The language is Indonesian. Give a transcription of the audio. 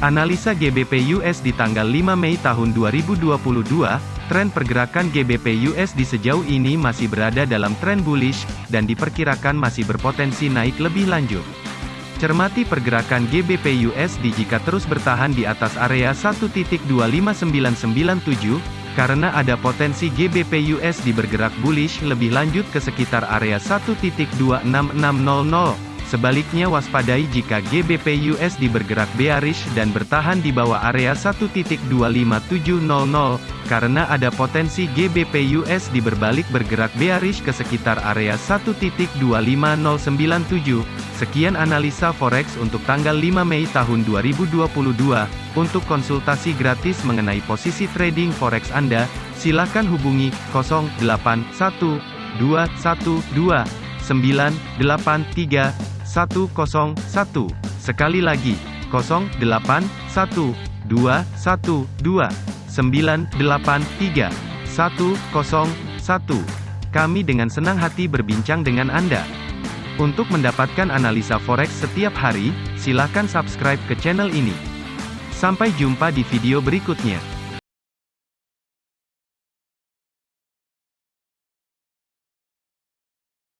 Analisa GBP US di tanggal 5 Mei tahun 2022, tren pergerakan GBP USD sejauh ini masih berada dalam tren bullish, dan diperkirakan masih berpotensi naik lebih lanjut. Cermati pergerakan GBP USD jika terus bertahan di atas area 1.25997, karena ada potensi GBP USD bergerak bullish lebih lanjut ke sekitar area 1.26600. Sebaliknya waspadai jika GBP USD bergerak bearish dan bertahan di bawah area 1.25700, karena ada potensi GBP USD berbalik bergerak bearish ke sekitar area 1.25097. Sekian analisa forex untuk tanggal 5 Mei tahun 2022. Untuk konsultasi gratis mengenai posisi trading forex Anda, silakan hubungi 081212983101. Sekali lagi, 081212983101. Kami dengan senang hati berbincang dengan Anda. Untuk mendapatkan analisa forex setiap hari, silakan subscribe ke channel ini. Sampai jumpa di video berikutnya.